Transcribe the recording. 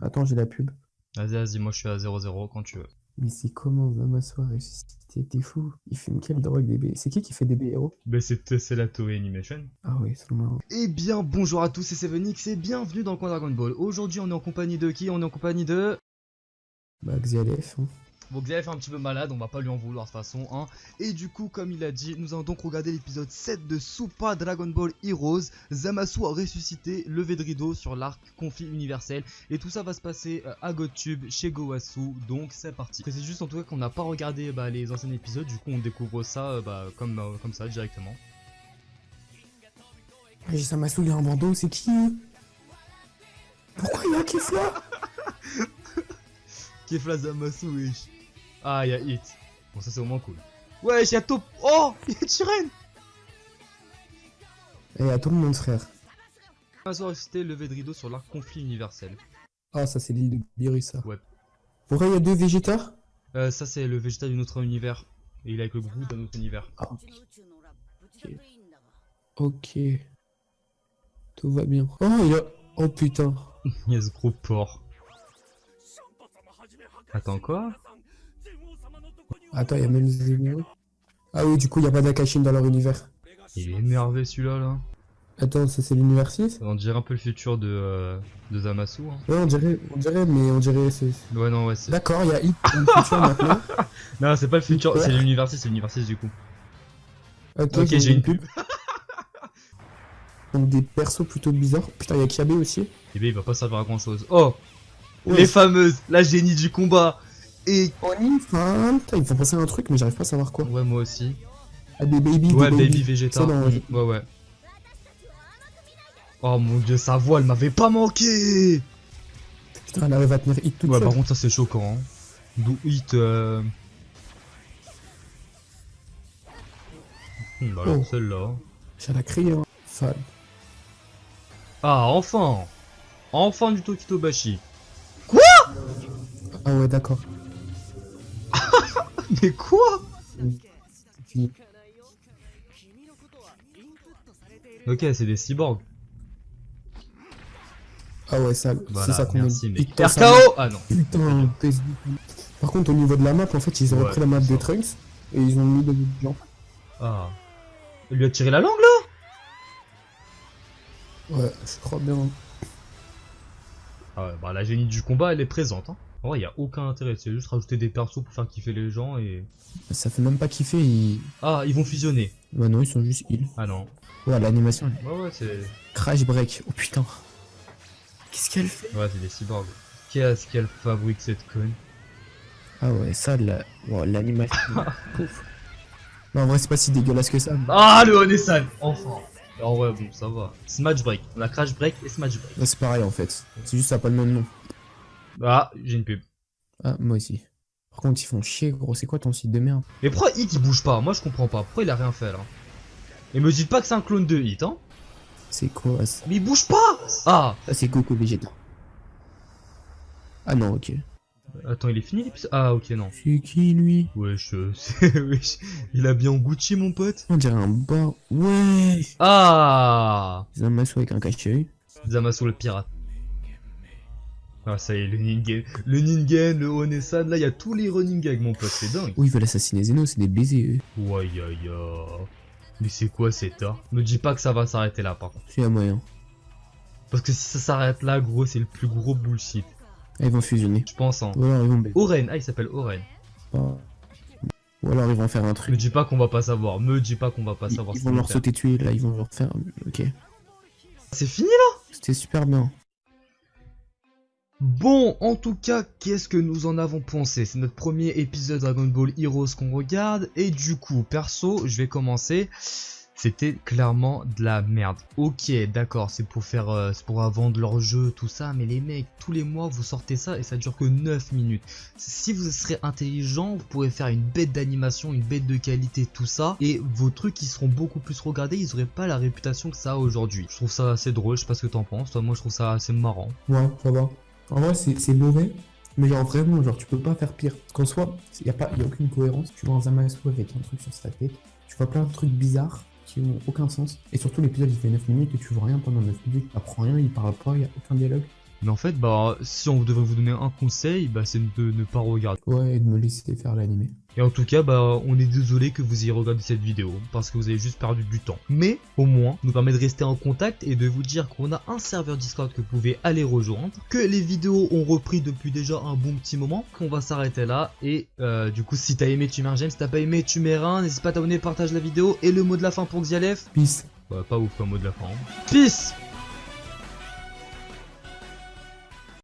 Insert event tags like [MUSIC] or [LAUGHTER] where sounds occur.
Attends, j'ai la pub. Vas-y, vas-y, moi je suis à 0-0 quand tu veux. Mais c'est comment Zamasu a ressuscité T'es fou? Il fume quelle drogue DB C'est qui qui fait DB héros Bah c'est c'est la Toei Animation. Ah oui, c'est le Eh bien, bonjour à tous, c'est Sevenix et bienvenue dans le coin Dragon Ball. Aujourd'hui, on est en compagnie de qui? On est en compagnie de... Bah Xialef. Hein. Bon, Xavier est un petit peu malade, on va pas lui en vouloir de toute façon. Hein. Et du coup, comme il a dit, nous allons donc regarder l'épisode 7 de Super Dragon Ball Heroes. Zamasu a ressuscité, levé de rideau sur l'arc conflit universel. Et tout ça va se passer euh, à GodTube, chez Gowasu. Donc c'est parti. C'est juste en tout cas qu'on n'a pas regardé bah, les anciens épisodes, du coup on découvre ça euh, bah, comme, euh, comme ça directement. J'ai Zamasu, il a un bandeau, c'est qui? Pourquoi il y a Kefla? [LAUGHS] Kefla Zamasu, wesh. Ah, il y a Hit. Bon, ça c'est au moins cool. Ouais, [LAUGHS] il y a Top. Oh, il y a Chiren. Et à tout le monde, frère. Zamasu a ressuscité levé de rideau sur l'arc conflit universel. Ah, ça c'est l'île de Beerus, ça. Ouais. Pourquoi il y a deux Végétas Euh, ça c'est le végétal d'une autre univers. Et il est avec le groupe d'un autre univers. Ah. Ok. Tout va bien. Oh, il y a... Oh putain. [LAUGHS] Il y a ce gros porc. Attends, quoi? Attends, il y a même Zeno. Ah oui, du coup, il n'y a pas d'Akashin dans leur univers. Il est énervé celui-là là. Attends, ça c'est l'univers 6 On dirait un peu le futur de, euh, de Zamasu. Hein. Ouais, on dirait, on dirait, mais on dirait... c'est... Ouais, non, ouais, c'est. D'accord, il y a Hit dans le futur [LAUGHS] maintenant. Non, c'est pas le futur, c'est l'univers 6, c'est l'univers 6 du coup. Ok, j'ai une pub. Donc des persos plutôt bizarres. Putain, il y a Kiabe aussi. Et ben il va pas servir à grand chose. Oh Ouais. Les fameuses, la génie du combat Et. Enfin, ils me font penser à un truc, mais j'arrive pas à savoir quoi. Ouais, moi aussi. Ah, des baby, Ouais, des Baby. Ça, dans- Mm, Ouais, ouais. Oh mon dieu, sa voix, elle m'avait pas manqué Putain, elle arrive à tenir Hit toute Ouais, seule. par contre, ça c'est choquant. Hein. D'où Hit. Euh... Hmm, bah alors, Oh. celle-là. J'ai la crié, hein. Ah, enfin Enfin du Tokitobashi. Ah ouais, d'accord. [LAUGHS] Mais quoi. Ok, c'est des cyborgs. Ah ouais, ça, Voilà, c'est ça qu'on mec. Putain, RKO Ah non. Putain. Par contre, au niveau de la map, en fait, ils ont Ouais, repris la map des Trunks et ils ont mis des gens. Ah. Il lui a tiré la langue là? Ouais, je crois bien. Ah ouais, bah la génie du combat elle est présente. Hein. En vrai, y a aucun intérêt, c'est juste rajouter des persos pour faire kiffer les gens et. Ça fait même pas kiffer. Ils... Ah, ils vont fusionner. Bah non, ils sont juste heal. Ah non. Ouais, l'animation. Ouais, ouais, c'est. Crash break. Oh putain. Qu'est-ce qu'elle fait? Ouais, c'est des cyborgs. Qu'est-ce qu'elle fabrique cette conne? Ah ouais, ça, la... wow, l'animation. [LAUGHS] Pouf. Non, en vrai, c'est pas si dégueulasse que ça. Ah, le Onesan Enfin En vrai, bon, ça va. Smash Break. On a Crash Break et Smash Break. Là, c'est pareil en fait. C'est juste ça pas le même nom. Ah, j'ai une pub. Ah, moi aussi. Par contre, ils font chier, gros. C'est quoi ton site de merde? Mais pourquoi Hit il bouge pas? Moi je comprends pas. Pourquoi il a rien fait là? Et me dites pas que c'est un clone de Hit, hein C'est quoi ça? Mais il bouge pas Ah Ça, c'est Goku Vegeta. Ah non, ok. Attends, il est fini l'épisode? Ah, ok, non. C'est qui lui? Wesh, euh, [LAUGHS] wesh, il a bien Gucci mon pote. On dirait un bar. Ouais Ah Zamasu avec un cache-œil. Zamasu le pirate. Ah ça y est, le Ningen, le Ningen, le Onesan, là il y a tous les running gags mon pote, c'est dingue. Oh, ils veulent assassiner Zeno, c'est des baisers, eux. Ouais, ya, ya. Mais c'est quoi cet art? Me dis pas que ça va s'arrêter là par contre. C'est à moyen. Parce que si ça s'arrête là, gros, c'est le plus gros bullshit. Ah, ils vont fusionner. Je pense, hein. Ou alors ils vont baiser. Oren, ah il s'appelle Oren. Ou alors ils vont faire un Me truc. dis pas qu'on va pas savoir, me dis pas qu'on va pas Ils, savoir ils vont leur faire. sauter dessus, là, ils vont leur faire. Ok. C'est fini là? C'était super bien. Bon, en tout cas, qu'est-ce que nous en avons pensé? C'est notre premier épisode Dragon Ball Heroes qu'on regarde, et du coup, perso, je vais commencer. C'était clairement de la merde. Ok, d'accord, c'est pour faire, euh, c'est pour vendre leur jeu, tout ça, mais les mecs, tous les mois, vous sortez ça et ça dure que 9 minutes. Si vous serez intelligent, vous pourrez faire une bête d'animation, une bête de qualité, tout ça, et vos trucs qui seront beaucoup plus regardés, ils auraient pas la réputation que ça a aujourd'hui. Je trouve ça assez drôle, je sais pas ce que t'en penses, toi, moi je trouve ça assez marrant. Ouais, ça va. En vrai, c'est mauvais. Mais genre vraiment, genre tu peux pas faire pire. Qu'en soi, il y a, pas- y a aucune cohérence. Tu vois un Zamasu avec un truc sur sa tête. Tu vois plein de trucs bizarres qui ont aucun sens. Et surtout, l'épisode il fait 9 minutes et tu vois rien pendant 9 minutes. T'apprends rien, il parle pas, il y a aucun dialogue. Mais en fait, bah, si on devrait vous donner un conseil, bah, c'est de ne pas regarder. Ouais, et de me laisser faire l'animé. Et en tout cas, bah, on est désolé que vous ayez regardé cette vidéo, parce que vous avez juste perdu du temps. Mais, au moins, nous permet de rester en contact et de vous dire qu'on a un serveur Discord que vous pouvez aller rejoindre, que les vidéos ont repris depuis déjà un bon petit moment, qu'on va s'arrêter là, et euh, du coup, si t'as aimé, tu mets un j'aime, si t'as pas aimé, tu mets un, n'hésite pas à t'abonner, partage la vidéo, et le mot de la fin pour Xialef, Peace. bah, pas ouf comme mot de la fin. hein. Peace